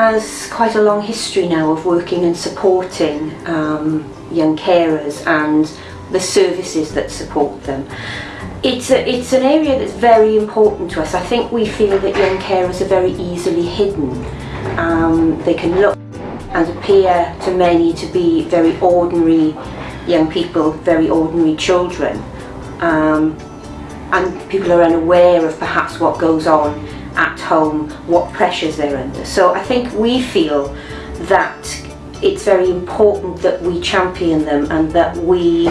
has quite a long history now of working and supporting um, young carers and the services that support them. It's, a, it's an area that's very important to us. I think we feel that young carers are very easily hidden. Um, they can look and appear to many to be very ordinary young people, very ordinary children. Um, and people are unaware of perhaps what goes on at home, what pressures they're under. So I think we feel that it's very important that we champion them and that we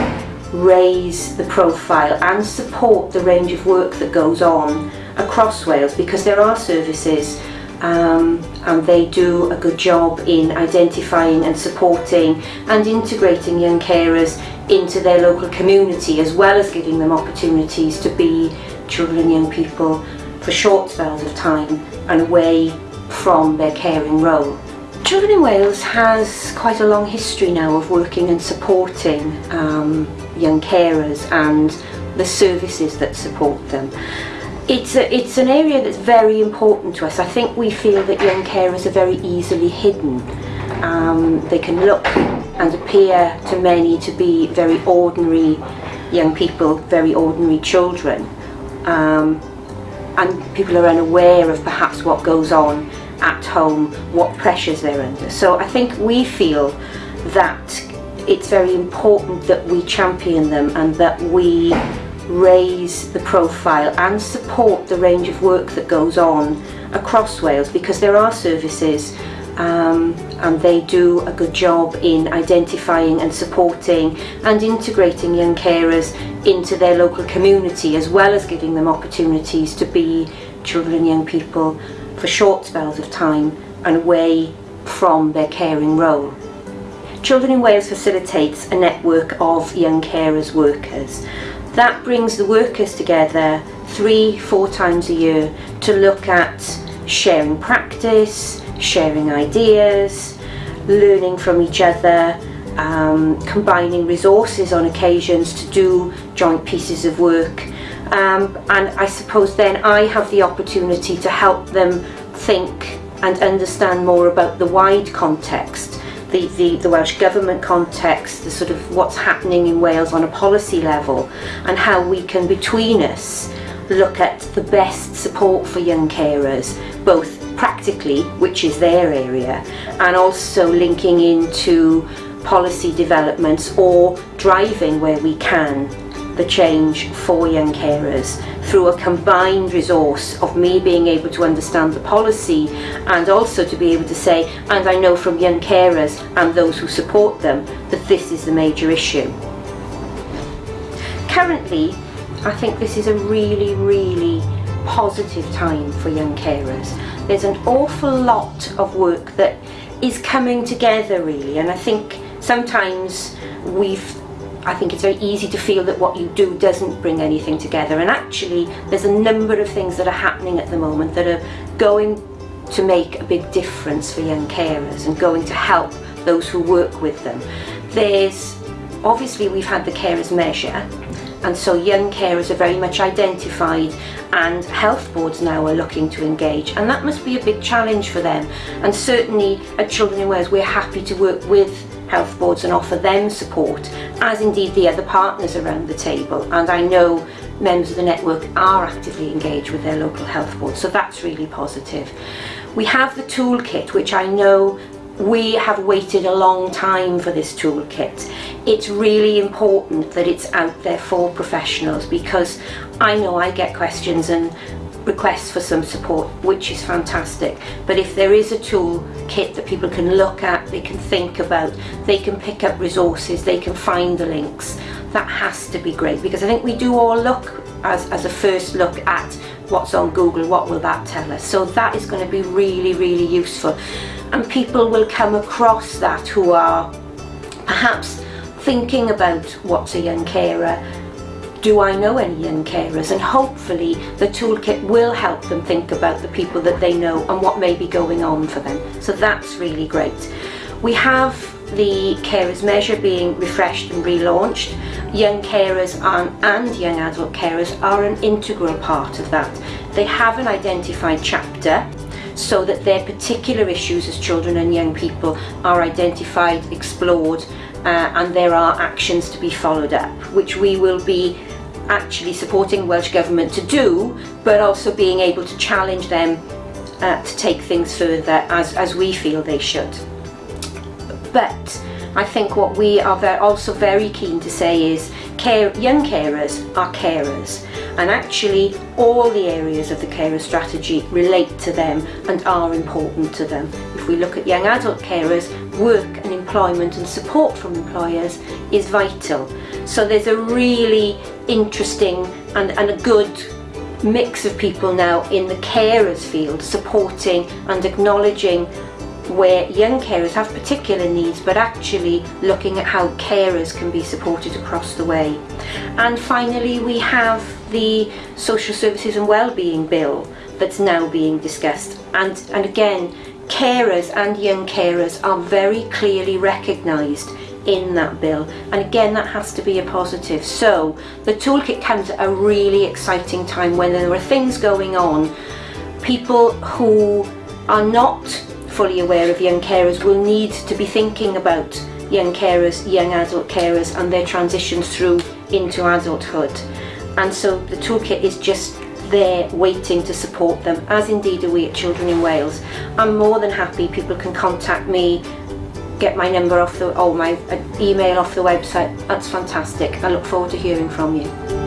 raise the profile and support the range of work that goes on across Wales because there are services um, and they do a good job in identifying and supporting and integrating young carers into their local community as well as giving them opportunities to be children and young people for short spells of time and away from their caring role. Children in Wales has quite a long history now of working and supporting um, young carers and the services that support them. It's, a, it's an area that's very important to us. I think we feel that young carers are very easily hidden. Um, they can look and appear to many to be very ordinary young people, very ordinary children. Um, and people are unaware of perhaps what goes on at home, what pressures they're under. So I think we feel that it's very important that we champion them and that we raise the profile and support the range of work that goes on across Wales because there are services um, and they do a good job in identifying and supporting and integrating young carers into their local community as well as giving them opportunities to be children and young people for short spells of time and away from their caring role. Children in Wales facilitates a network of young carers workers. That brings the workers together three, four times a year to look at sharing practice, sharing ideas, learning from each other, um, combining resources on occasions to do joint pieces of work. Um, and I suppose then I have the opportunity to help them think and understand more about the wide context, the, the, the Welsh Government context, the sort of what's happening in Wales on a policy level and how we can between us look at the best support for young carers, both practically, which is their area, and also linking into policy developments or driving where we can the change for young carers through a combined resource of me being able to understand the policy and also to be able to say, and I know from young carers and those who support them, that this is the major issue. Currently, I think this is a really, really positive time for young carers. There's an awful lot of work that is coming together really and I think sometimes we've I think it's very easy to feel that what you do doesn't bring anything together and actually there's a number of things that are happening at the moment that are going to make a big difference for young carers and going to help those who work with them. There's obviously we've had the carers measure and so young carers are very much identified and health boards now are looking to engage. And that must be a big challenge for them. And certainly at Children in Wales we're happy to work with health boards and offer them support as indeed the other partners around the table. And I know members of the network are actively engaged with their local health board so that's really positive. We have the toolkit which I know we have waited a long time for this toolkit. It's really important that it's out there for professionals because I know I get questions and requests for some support which is fantastic but if there is a tool kit that people can look at they can think about they can pick up resources they can find the links that has to be great because I think we do all look as, as a first look at what's on Google what will that tell us? So that is going to be really really useful. And people will come across that who are perhaps thinking about what's a young carer. Do I know any young carers? And hopefully the toolkit will help them think about the people that they know and what may be going on for them. So that's really great. We have the carers measure being refreshed and relaunched young carers and, and young adult carers are an integral part of that they have an identified chapter so that their particular issues as children and young people are identified, explored uh, and there are actions to be followed up which we will be actually supporting Welsh Government to do but also being able to challenge them uh, to take things further as, as we feel they should. But I think what we are also very keen to say is care, young carers are carers and actually all the areas of the carer strategy relate to them and are important to them. If we look at young adult carers, work and employment and support from employers is vital. So there's a really interesting and, and a good mix of people now in the carers field supporting and acknowledging where young carers have particular needs but actually looking at how carers can be supported across the way. And finally we have the Social Services and Wellbeing Bill that's now being discussed. And, and again carers and young carers are very clearly recognised in that bill. And again that has to be a positive. So the toolkit comes at a really exciting time when there are things going on. People who are not fully aware of young carers will need to be thinking about young carers, young adult carers and their transitions through into adulthood. And so the toolkit is just there waiting to support them, as indeed are we at Children in Wales. I'm more than happy people can contact me, get my number off the, or my uh, email off the website. That's fantastic. I look forward to hearing from you.